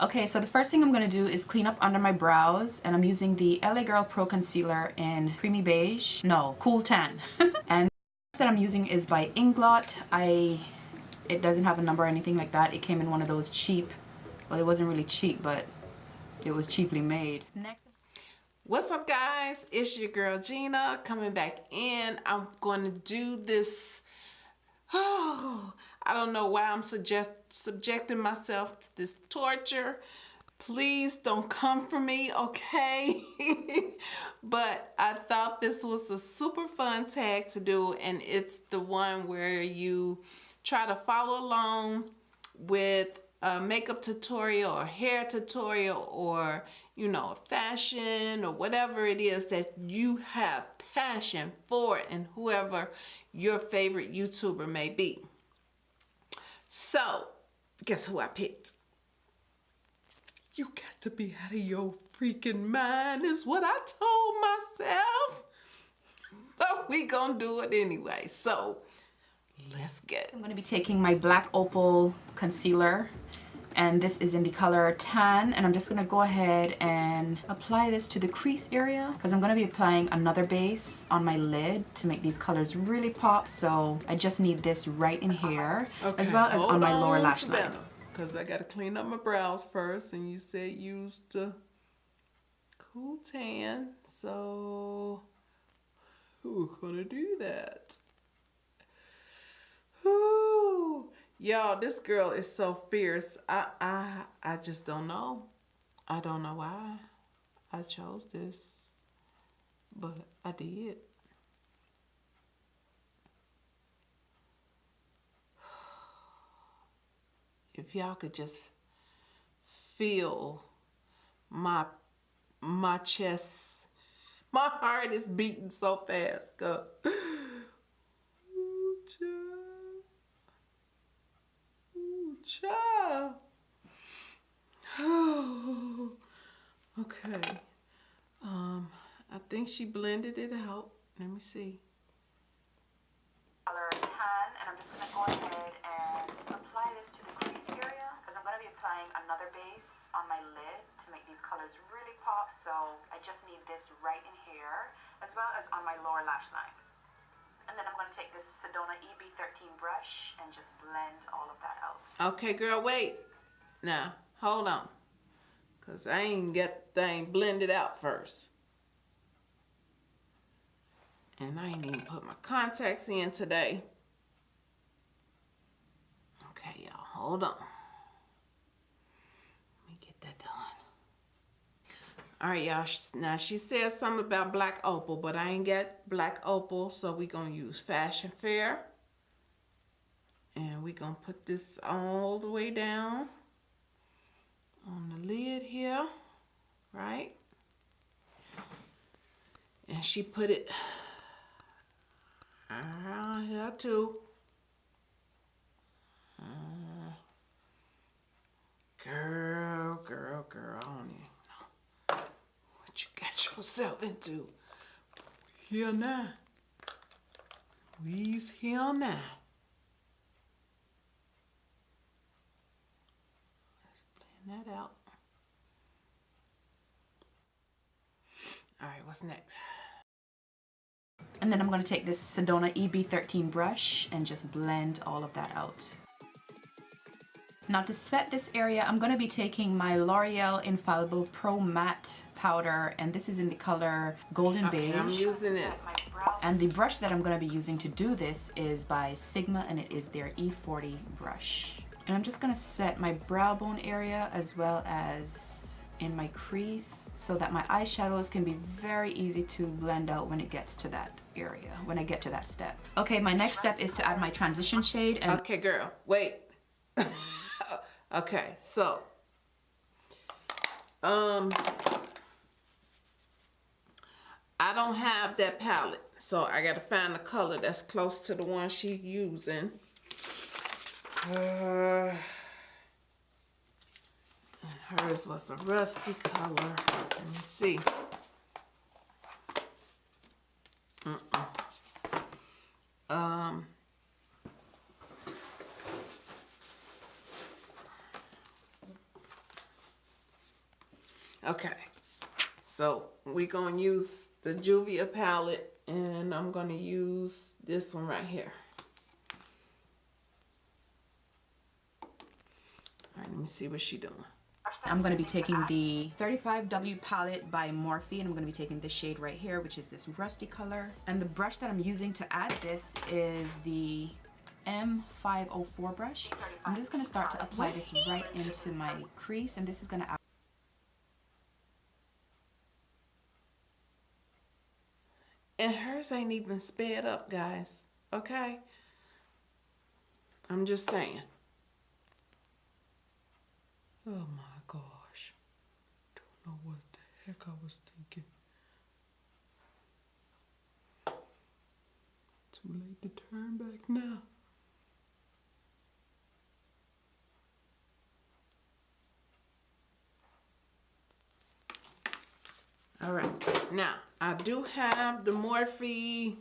Okay, so the first thing I'm going to do is clean up under my brows and I'm using the LA Girl Pro Concealer in Creamy Beige. No, Cool Tan. and that I'm using is by Inglot. I, it doesn't have a number or anything like that. It came in one of those cheap, well it wasn't really cheap, but it was cheaply made. Next. What's up guys? It's your girl Gina coming back in. I'm going to do this, oh, I don't know why I'm suggest, subjecting myself to this torture. Please don't come for me, okay? but I thought this was a super fun tag to do and it's the one where you try to follow along with a makeup tutorial or hair tutorial or you know fashion or whatever it is that you have passion for and whoever your favorite YouTuber may be. So, guess who I picked? You got to be out of your freaking mind is what I told myself. But we gonna do it anyway. So, let's get. I'm gonna be taking my Black Opal concealer and this is in the color tan and I'm just gonna go ahead and apply this to the crease area because I'm gonna be applying another base on my lid to make these colors really pop so I just need this right in here okay. as well as Hold on my lower lash line because I gotta clean up my brows first and you said use the cool tan so who's gonna do that Ooh. Y'all, this girl is so fierce. I, I, I just don't know. I don't know why I chose this, but I did. If y'all could just feel my my chest, my heart is beating so fast. Go. Child. Oh, okay. Um, I think she blended it out. Let me see. Color tan, and I'm just gonna go ahead and apply this to the crease area because I'm gonna be applying another base on my lid to make these colors really pop. So I just need this right in here as well as on my lower lash line. And then I'm going to take this Sedona EB13 brush and just blend all of that out. Okay, girl, wait. Now, hold on. Because I ain't get the thing blended out first. And I ain't even put my contacts in today. Okay, y'all, hold on. Let me get that done. All right, y'all. Now, she said something about black opal, but I ain't got black opal, so we to use Fashion Fair. And we to put this all the way down on the lid here, right? And she put it around here too. Uh, girl, girl, girl, I don't even you got yourself into. Here now. We's here now. Let's blend that out. All right, what's next? And then I'm going to take this Sedona EB13 brush and just blend all of that out. Now to set this area, I'm going to be taking my L'Oreal Infallible Pro Matte powder and this is in the color Golden okay, Beige. I'm using this. And the brush that I'm going to be using to do this is by Sigma and it is their E40 brush. And I'm just to set my brow bone area as well as in my crease so that my eyeshadows can be very easy to blend out when it gets to that area, when I get to that step. Okay, my next step is to add my transition shade. And okay, girl, wait. Okay, so um I don't have that palette, so I gotta find a color that's close to the one she's using. Uh, hers was a rusty color. Let me see. Mm -mm. Um, Okay. So we're going to use the Juvia palette and I'm going to use this one right here. All right, let me see what she doing. I'm going to be taking the 35W palette by Morphe and I'm going to be taking this shade right here which is this rusty color and the brush that I'm using to add this is the M504 brush. I'm just going to start to apply this right into my crease and this is going to add And hers ain't even sped up, guys. Okay? I'm just saying. Oh my gosh. Don't know what the heck I was thinking. Too late to turn back now. All right, now I do have the Morphe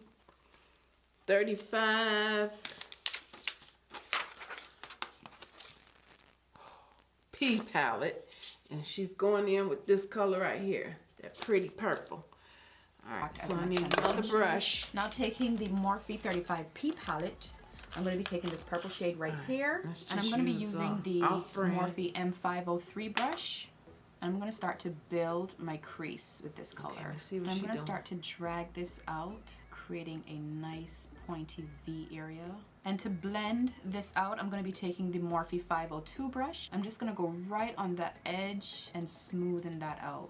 35 P palette, and she's going in with this color right here, that pretty purple. All right, so I need another brush. Now taking the Morphe 35P palette, I'm going to be taking this purple shade right, right here, and I'm going to be using uh, the Morphe M503 brush. And I'm going to start to build my crease with this color. Okay, I'm going to start to drag this out, creating a nice pointy V area. And to blend this out, I'm going to be taking the Morphe 502 brush. I'm just going to go right on the edge and smoothen that out.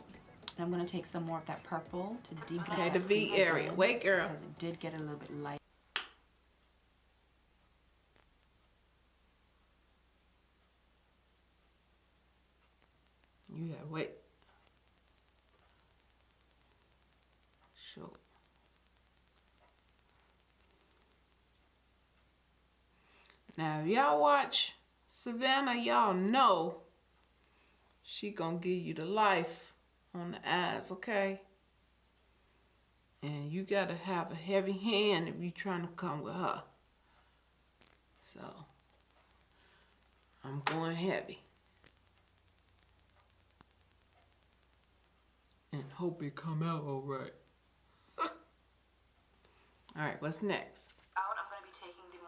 And I'm going to take some more of that purple to deepen Okay, the V area. Wait, girl. Because it did get a little bit light. You gotta wait. So. Now, y'all watch Savannah, y'all know she gonna give you the life on the eyes, okay? And you gotta have a heavy hand if you're trying to come with her. So, I'm going heavy. and hope it come out all right. all right, what's next? Out, I'm going to be taking the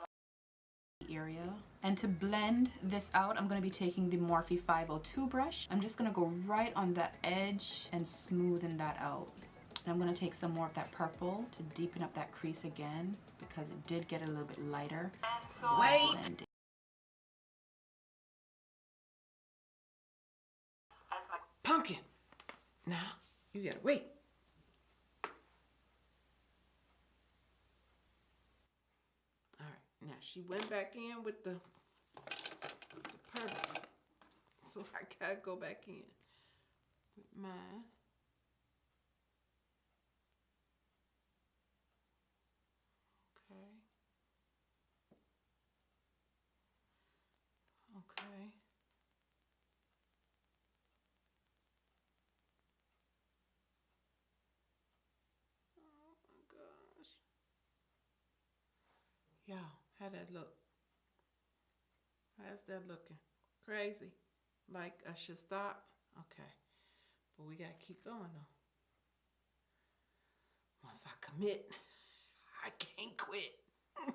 area. And to blend this out, I'm going to be taking the Morphe 502 brush. I'm just going to go right on the edge and smoothen that out. And I'm going to take some more of that purple to deepen up that crease again because it did get a little bit lighter. Wait! Pumpkin! Now, you gotta wait. All right, now she went back in with the, the purple. So I gotta go back in with mine. Okay. Okay. Oh Y'all, how that look? How's that looking? Crazy? Like I should stop? Okay. But we gotta keep going though. Once I commit, I can't quit.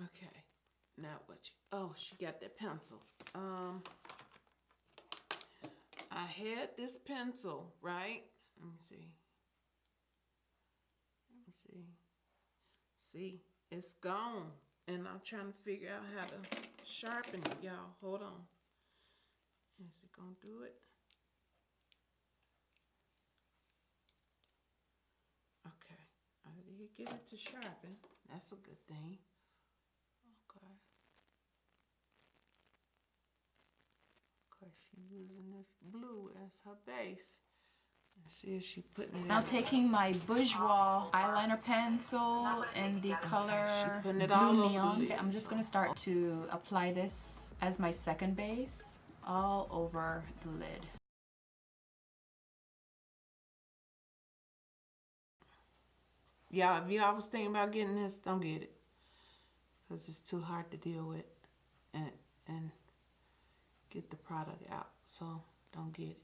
okay. Now what you, oh, she got that pencil. Um, I had this pencil, right? Let me see. See, it's gone. And I'm trying to figure out how to sharpen it, y'all. Hold on. Is it going to do it? Okay. I did get it to sharpen. That's a good thing. Okay. Of course, she's using this blue as her base. See if she putting it Now taking my Bourjois eyeliner pencil in the color blue neon. I'm just going to start to apply this as my second base all over the lid. Yeah, if y'all was thinking about getting this, don't get it. Because it's too hard to deal with and, and get the product out. so don't get it.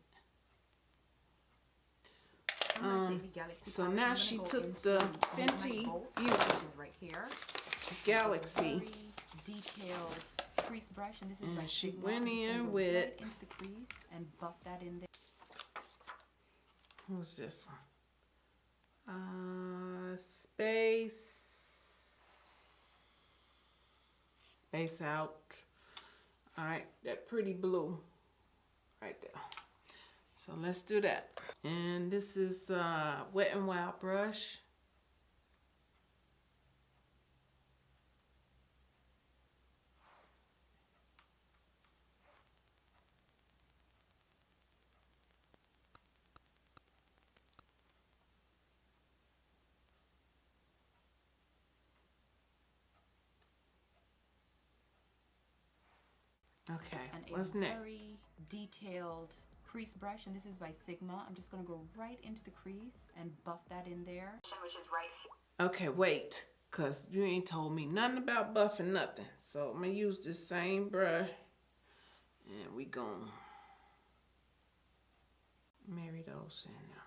Um, take the Galaxy so now she took the Fenty Beauty which is right here. Galaxy. Detailed crease brush, and this is And by she went I'm just gonna in with- into the crease and buff that in there. Who's this one? Uh, space. Space out. All right, that pretty blue right there. So let's do that. And this is uh, Wet and Wild brush. Okay, what's next? very detailed crease brush and this is by Sigma. I'm just gonna go right into the crease and buff that in there. Which is right Okay, wait, cause you ain't told me nothing about buffing nothing. So I'm gonna use this same brush, and we gonna marry those in now.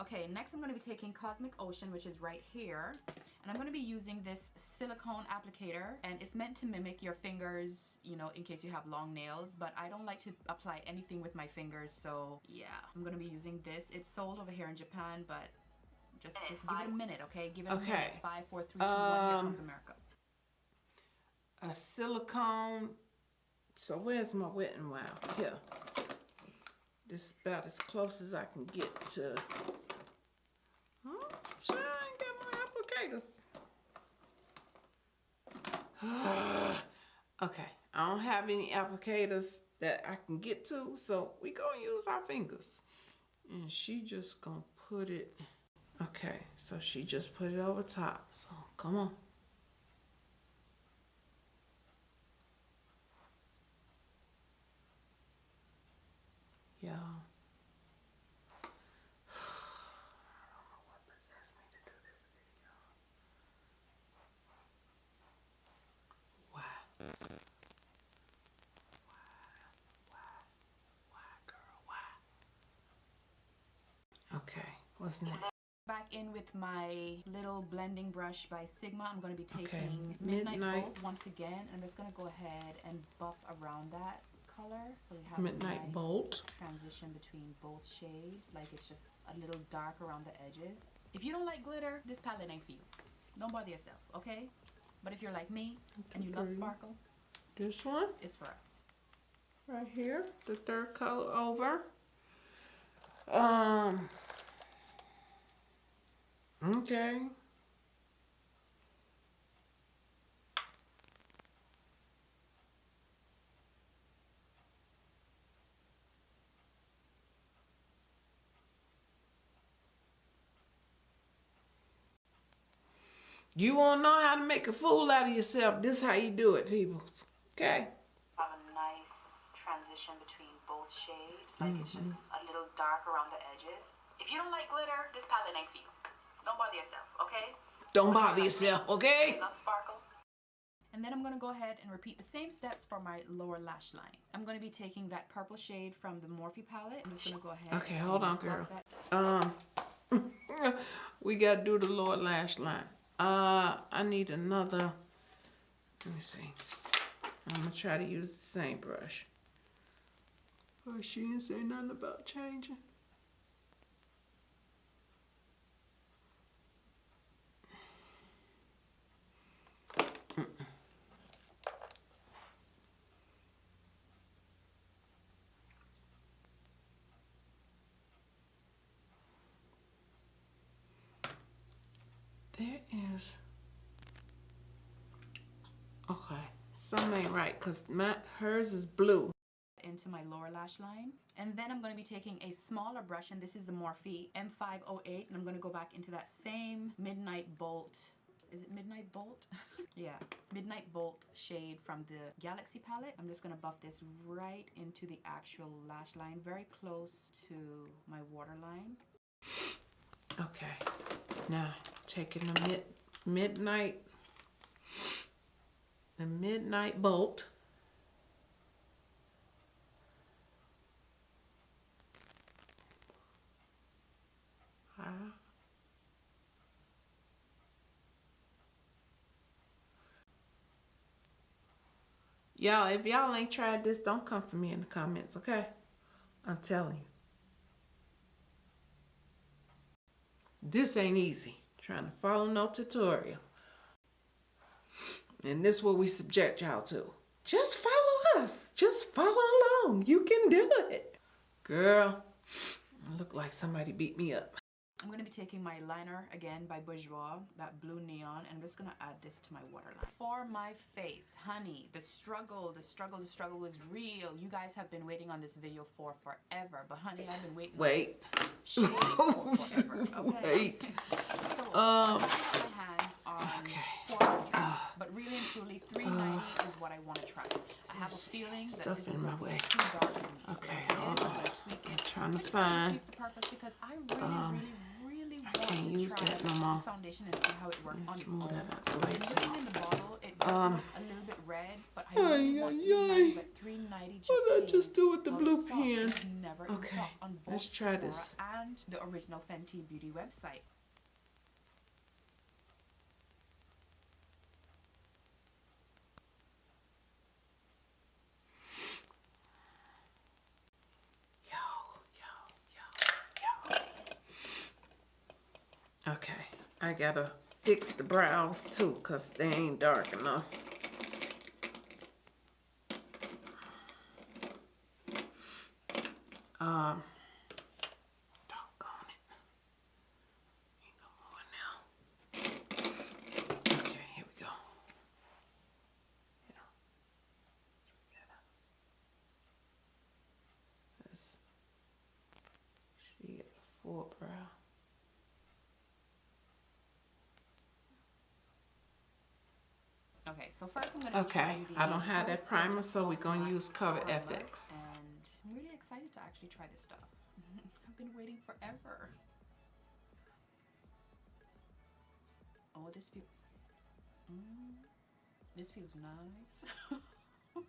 Okay, next I'm going to be taking Cosmic Ocean, which is right here. And I'm going to be using this silicone applicator. And it's meant to mimic your fingers, you know, in case you have long nails. But I don't like to apply anything with my fingers. So, yeah, I'm going to be using this. It's sold over here in Japan, but just, just give it a minute, okay? Give it a Okay. minute. Five, four, three, two, one. Here Um, comes America. A silicone. So where's my wet and wild? Here. This is about as close as I can get to. My applicators. okay, I don't have any applicators that I can get to, so we gonna use our fingers. And she just gonna put it. Okay, so she just put it over top. So come on. Yeah. I don't know what possessed me to do this video. Why? Why? Why? Why, girl? Why? Okay, what's next? Back in with my little blending brush by Sigma. I'm going to be taking Midnight. Midnight, Bolt once again. I'm just going to go ahead and buff around that color. So we have a Midnight nice Bolt. transition between both shades. Like it's just a little dark around the edges. If you don't like glitter, this palette ain't for you. Don't bother yourself, okay? But if you're like me and you love sparkle, This one is for us. right here, the third color over. Um. Okay. You want to know how to make a fool out of yourself? This is how you do it, people. Okay. Have a nice transition between both shades. Like it's mm-hmm. just a little dark around the edges. If you don't like glitter, this palette ain't for you. Don't bother yourself, okay? Don't bother yourself, okay? Love sparkle. And then I'm gonna go ahead and repeat the same steps for my lower lash line. I'm gonna be taking that purple shade from the Morphe palette. I'm just gonna go ahead. Okay, hold on, girl. Um, we gotta do the lower lash line. Uh, I need another. Let me see. I'm gonna try to use the same brush. Oh, she didn't say nothing about changing. There is. Okay, something ain't right because hers is blue. into my lower lash line. And then I'm going to be taking a smaller brush, and this is the Morphe M508, and I'm going to go back into that same Midnight Bolt. Is it Midnight Bolt? yeah, Midnight Bolt shade from the Galaxy palette. I'm just going to buff this right into the actual lash line, very close to my waterline. Okay. Now, taking a mid midnight, the midnight bolt. Y'all, if y'all ain't tried this, don't come for me in the comments, okay? I'm telling you. This ain't easy. Trying to follow no tutorial. And this is what we subject y'all to. Just follow us. Just follow along. You can do it. Girl, look like somebody beat me up. I'm going to be taking my liner again by Bourjois, that blue neon, and I'm just going to add this to my waterline. For my face, honey, the struggle, the struggle, the struggle was real. You guys have been waiting on this video for forever, but honey, I've been waiting Wait. for forever, okay? Wait. So, Um, my hands on okay. 400, but really and truly, 390 is what I want to try. I have a feeling that Stuff this is in my going to be way. too dark for. Okay, Like, it is, hold I'm on. gonna tweak it. I'm trying to find- the purpose because I really, Um, really, really I can't to use that no more. foundation and see how it works on Let's its move that out the way, too. in the bottle, it does Um, a little bit red, but I Ay, ay, 390, ay. but 390 just What did I just do with the blue pen? In Okay, on let's try this. and the original Fenty Beauty website. I gotta fix the brows too, cause they ain't dark enough. Um, doggone it. Ain't no more now. Okay, here we go. Yeah. This. She got a full brow. Okay, so first I'm gonna Okay, the I don't have that primer, so we're gonna use Cover FX. And I'm really excited to actually try this stuff. I've been waiting forever. Oh, this feels. Mm, this feels nice.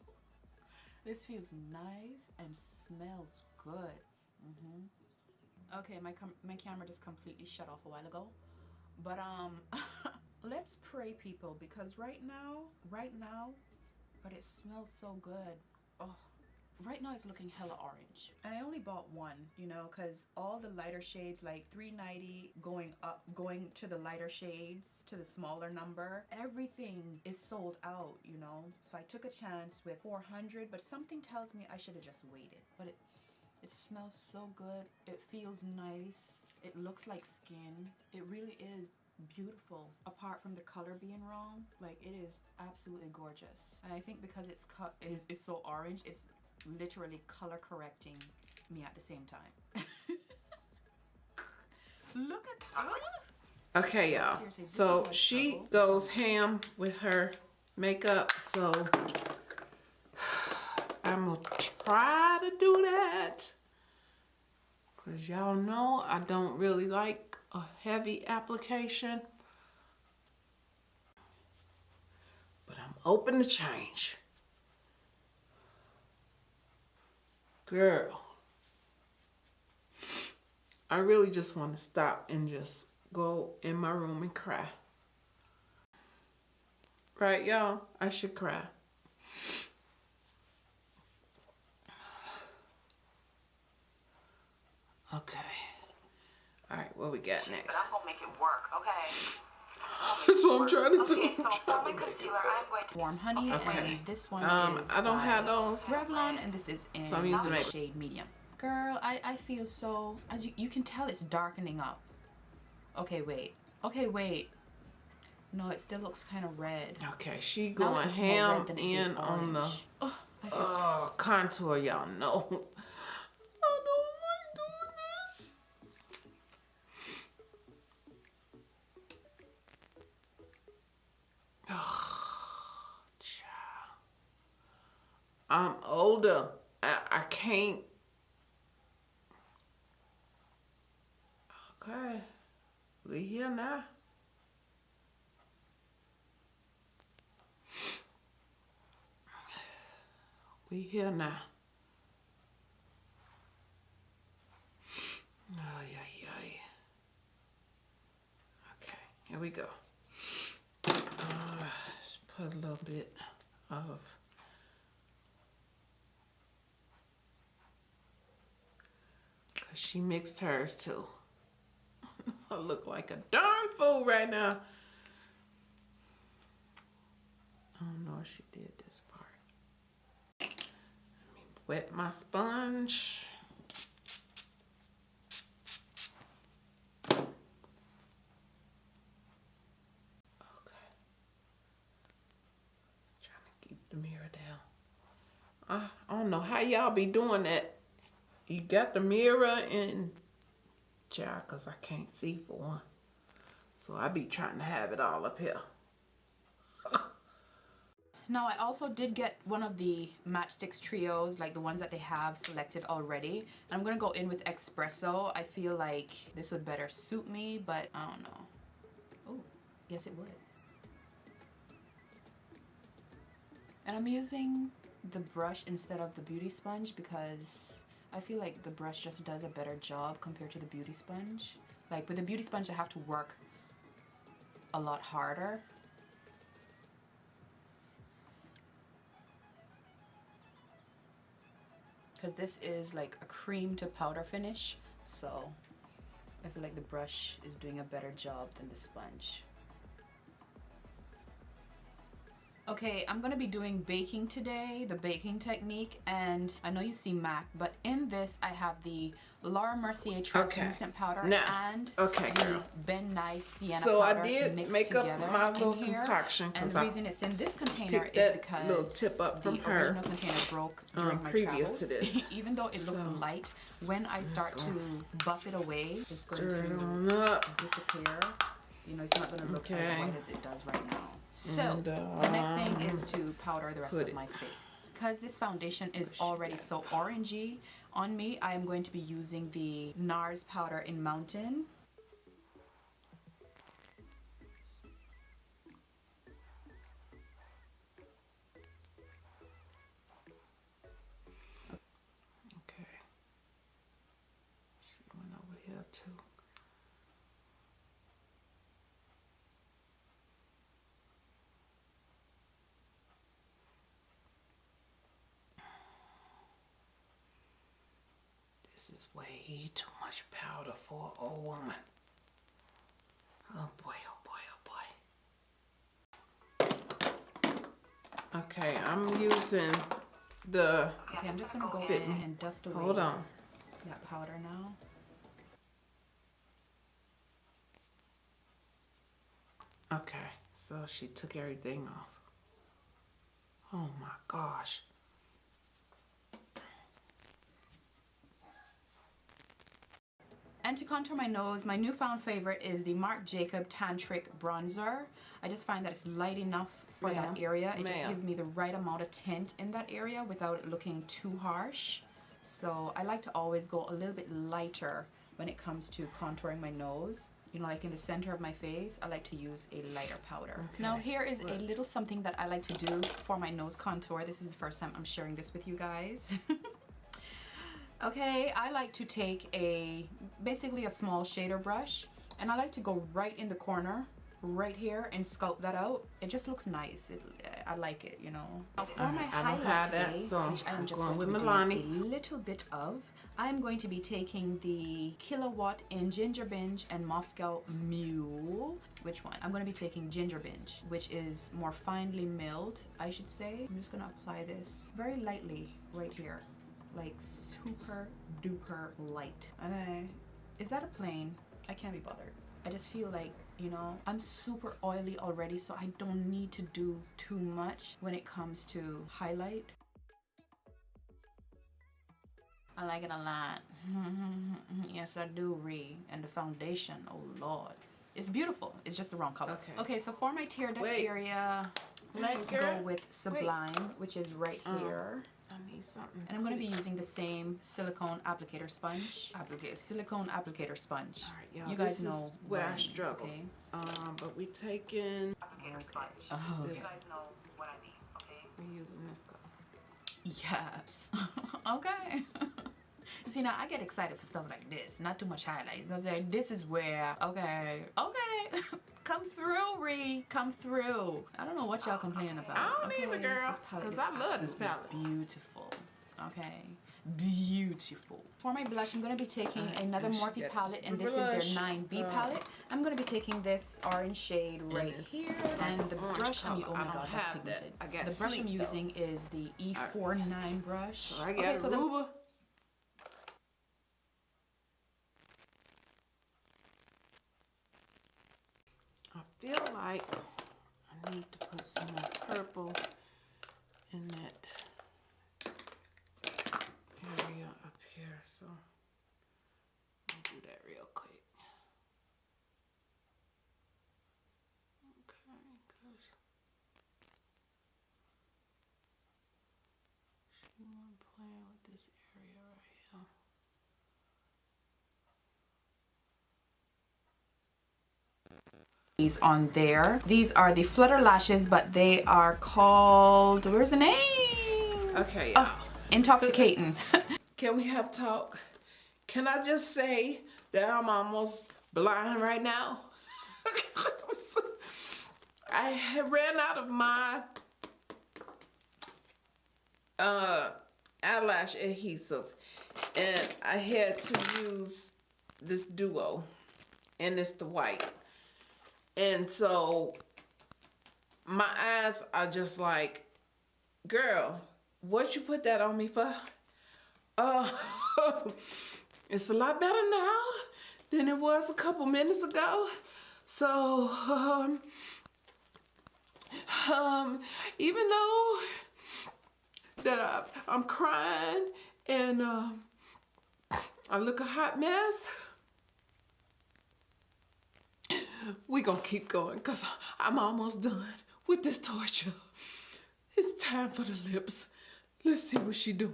this feels nice and smells good. hmm Okay, my com- my camera just completely shut off a while ago, but um, let's pray, people, because right now, right now, but it smells so good. Oh, right now it's looking hella orange. I only bought one, you know, because all the lighter shades, like 390 going up, going to the lighter shades, to the smaller number, everything is sold out, you know. So I took a chance with 400, but something tells me I should have just waited. But it, it smells so good. It feels nice. It looks like skin. It really is beautiful apart from the color being wrong like it is absolutely gorgeous and i think because it's cut is it's so orange it's literally color correcting me at the same time look at ah! Okay, y'all. So like she trouble. goes ham with her makeup. So I'm gonna try to do that. Cause y'all know I don't really like a heavy application. But I'm open to change. Girl. I really just want to stop and just go in my room and cry. Right, y'all? I should cry. Okay. All right, what we got But next? I'm gonna make it work, okay? That's what I'm trying to do. Okay, so I'm for trying to make it concealer, work. I'm going to warm honey Okay. and this one Um, is I don't have those. Revlon and this is in So I'm using the makeup. shade medium girl I, I feel so as you, you can tell it's darkening up okay wait okay wait no it still looks kind of red Okay, she going ham red than it did in on the orange. oh, uh, contour, y'all know. I don't like doing this. Oh, child. I'm older. I, I can't. Okay. We here now. We here now. Ay, ay, ay. Okay, here we go. Uh, let's put a little bit of she mixed hers too. I look like a darn fool right now. I don't know if she did this part. Let me wet my sponge. Okay. Trying to keep the mirror down. I, I don't know how y'all be doing that. You got the mirror and child, cause I can't see for one. So I be trying to have it all up here. Now I also did get one of the Match Stix trios, like the ones that they have selected already. And I'm gonna go in with espresso. I feel like this would better suit me, but I don't know. Oh, yes it would. And I'm using the brush instead of the beauty sponge because I feel like the brush just does a better job compared to the beauty sponge. Like with the beauty sponge I have to work a lot harder because this is like a cream to powder finish so I feel like the brush is doing a better job than the sponge Okay, I'm gonna be doing baking today, the baking technique, and I know you see MAC, but in this I have the Laura Mercier translucent powder Now, and okay, the girl. Ben Nye Sienna So I did mixed make up my little concoction, And the I reason it's in this container is because little tip up from the her, original container broke um, during my previous travels. to this. Even though it looks So, light, when I start to buff it away, it's going it to disappear. You know, it's not going to look Okay. as white as it does right now. So, And, the next thing is um, to powder the rest of it- my face. Because this foundation is already so orangey on me, I am going to be using the NARS powder in Mountain. Okay. She went over here too. This is way too much powder for a woman. Oh boy, oh boy, oh boy. Okay, I'm using the Okay, I'm just going to go Fit in me. and dust away Hold on. that powder now. Okay, so she took everything off. Oh my gosh. And to contour my nose, my newfound favorite is the Marc Jacob Tantric Bronzer. I just find that it's light enough for that area. It just gives me the right amount of tint in that area without it looking too harsh. So I like to always go a little bit lighter when it comes to contouring my nose. You know, like in the center of my face, I like to use a lighter powder. Now here is a little something that I like to do for my nose contour. This is the first time I'm sharing this with you guys. Okay, I like to take a, basically a small shader brush and I like to go right in the corner, right here and sculpt that out. It just looks nice. It, I like it, you know. Now for I- my I don't highlight have that, today, so which I'm I'm just going going, to be Milani. doing a little bit of, I'm going to be taking the Killawatt in Ginger Binge and Moscow Mule. Which one? I'm going to be taking Ginger Binge, which is more finely milled, I should say. I'm just going to apply this very lightly right here like super duper light. Okay. Is that a plane? I can't be bothered. I just feel like, you know, I'm super oily already, so I don't need to do too much when it comes to highlight. I like it a lot. yes, I do, Ree. And the foundation, oh lord. It's beautiful. It's just the wrong color. Okay. Okay, so for my tear duct Wait. area, let's go with Sublime, which is right Oh. here. I'm need something. And I'm going to be using the same silicone applicator sponge. Applicator, silicone applicator sponge. All right, y'all. You guys this know is where what I mean, struggle. Okay? Um, but we taking. Oh, okay. This. know what I mean, okay? We're using this color. Yes. okay. See now I get excited for stuff like this. Not too much highlights. I was like, this is where okay, okay. Come through, Ree. Come through. I don't know what y'all complaining about. I don't okay? either, girl, This palette 'cause is I love this palette. Beautiful. Okay. Beautiful. For my blush, I'm going to be taking Alright, another Morphe palette, and this blush. is their 9B Uh, palette. I'm going to be taking this orange shade right here, and the orange brush I'm oh my god, that's have that. pigmented. I got the brush I'm sleep, though. using is the E49 brush. So I got okay, so the Aruba. I feel like I need to put some more purple in that area up here. So I'll do that real quick. Okay, 'cause she wasn't playing with this area right here. These on there. These are the Flutter Lashes, but they are called, where's the name? Okay, Oh, Intoxicating. Can we have talk? Can I just say that I'm almost blind right now? I ran out of my uh, eyelash adhesive and I had to use this duo and it's the white. And so my eyes are just like, girl, what you put that on me for? Uh, it's a lot better now than it was a couple minutes ago. So, um, um, even though that I, I'm crying and um, I look a hot mess, we gonna keep going because I'm almost done with this torture. It's time for the lips. Let's see what she doing.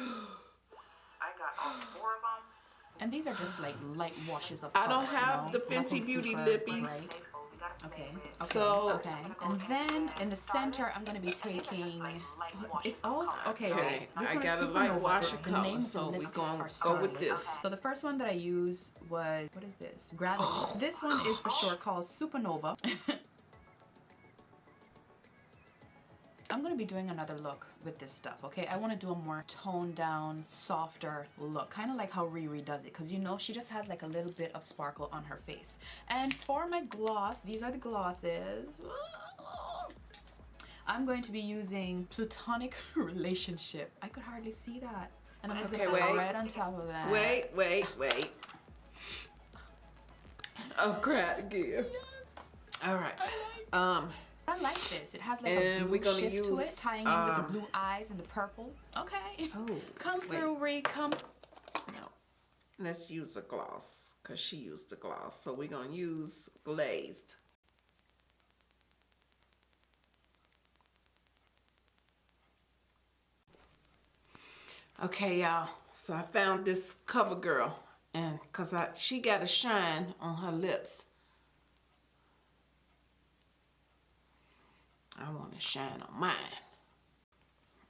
I got all four of them. and these are just like light washes of I don't have you the? Fenty Beauty super lippies. bright. Okay, so we gotta play Okay, So- okay. And then in the center, I'm gonna be taking. It's also okay. Okay, wait, I got a light Supernova. wash The- of the color, so we gonna go with this. So the first one that I used was what is this? Gravity. this one is for sure called Supernova. I'm gonna be doing another look with this stuff, okay? I wanna do a more toned down, softer look, kind of like how Riri does it, because you know, she just has like a little bit of sparkle on her face. And for my gloss, these are the glosses. I'm going to be using Plutonic Relationship. I could hardly see that. And I'm just Okay, gonna put wait. red on top of that. Wait, wait, wait. Oh, crap. Yes. All right. Like Um, I like this. It has like a blue we're gonna shift to it, tying in with um, the blue eyes and the purple. Okay. Oh, come wait. through, Ree. Come. no. Let's use a gloss because she used a gloss. So we're going to use glazed. Okay, y'all. So I found this cover girl. And because I she got a shine on her lips. I want to shine on mine.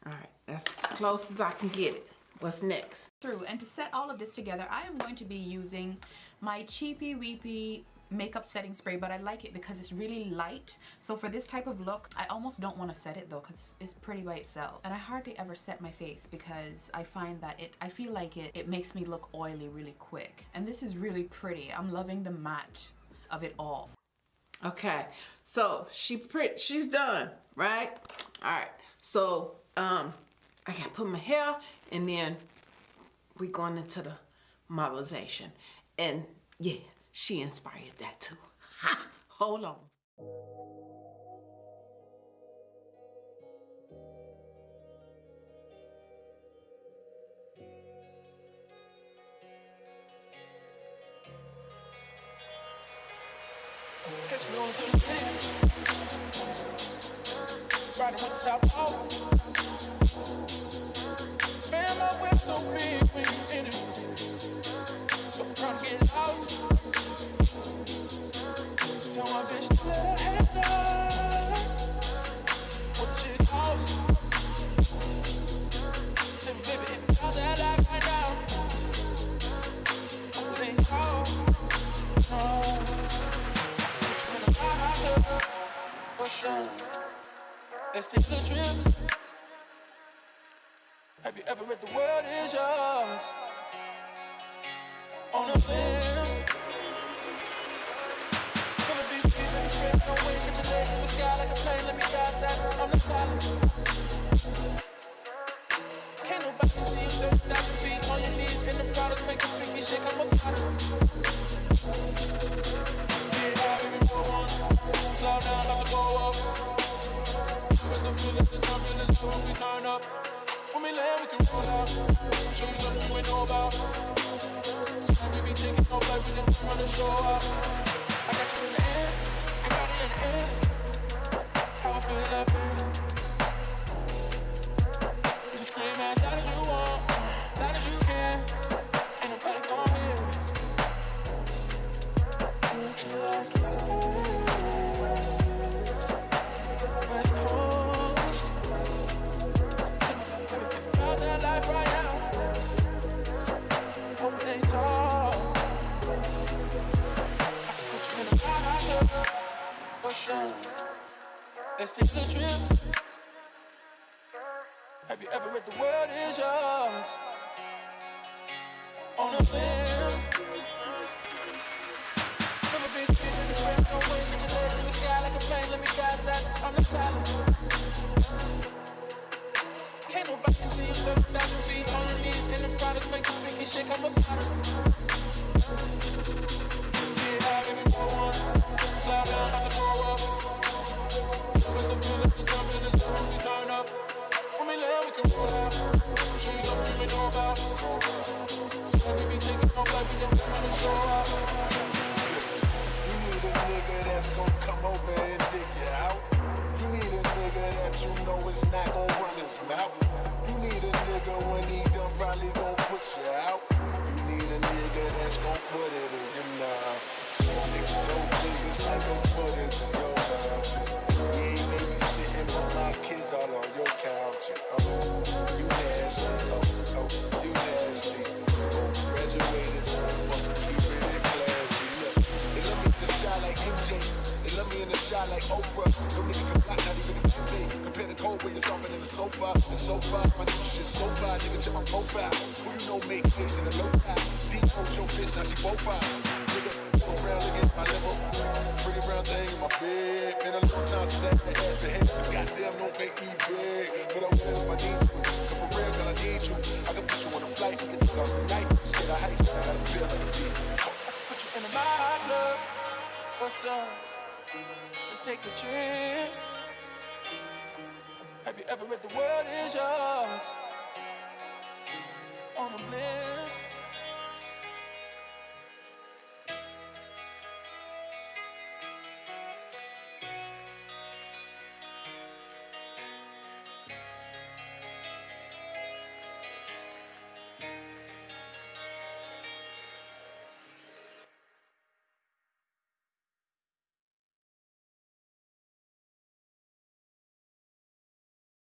All right, that's as close as I can get it. What's next? through and to set all of this together I am going to be using my cheapy weepy makeup setting spray but I like it because it's really light so for this type of look I almost don't want to set it though because it's pretty by itself and I hardly ever set my face because I find that it I feel like it it makes me look oily really quick and this is really pretty I'm loving the matte of it all Okay, so she pretty, she's done, right? All right, so um, I gotta put my hair, and then we going into the modelization, and yeah, she inspired that too. Ha! Hold on. Riding with the top off. Man, my so when you in it. Fuck around and get. Tell my bitch to let her What's? Let's take a trip. Have you ever read The World Is Yours? On a limb. Till it be me spread no wings, get your legs in the sky like a plane, let me guide that. I'm the pilot. We can roll out. Show you something you ain't know about. Sometimes we be taking off like we didn't run the show out. I got you in the air, you got it in the air. How I feel up What's? Let's take a trip. Have you ever read The World Is Yours? On a limb. Till a big fish in the spread, no wings, get your legs in the sky like a plane. Let me guide that. I'm the pilot. Can't nobody see you 30,000 feet on your knees in the products, make shake, I'm a probably gonna put you out. You need a nigga that's gonna run his mouth You need a nigga when he done probably gon' put ya out You need a nigga that's gon' put it in your mouth. Nigga so big it's like in your. You babysitting but my kids all on your couch. Oh, you nasty. Oh, oh, you nasty. Both graduated, so fucking keep it classy. Look, they love me in the shot like MJ. They love me in the shot like Oprah. No nigga can block, not even a Q-Day. Compare the cold where you're softer than the sofa. The sofa, my new shit so far. Nigga, check my profile. Who you know make plays in the low? Deep oh, your bitch, now she. Nigga, look at my. Pretty brown thing in my bed. Been a long time since I had ask for help. So goddamn, don't make me. But I will if I need you. Cause for real, girl, I need you. I can put you on a flight. Tonight. Scared of heights, I like a. Put you in club. What's up? Let's take a trip. Have you ever read The World Is Yours? On a blimp.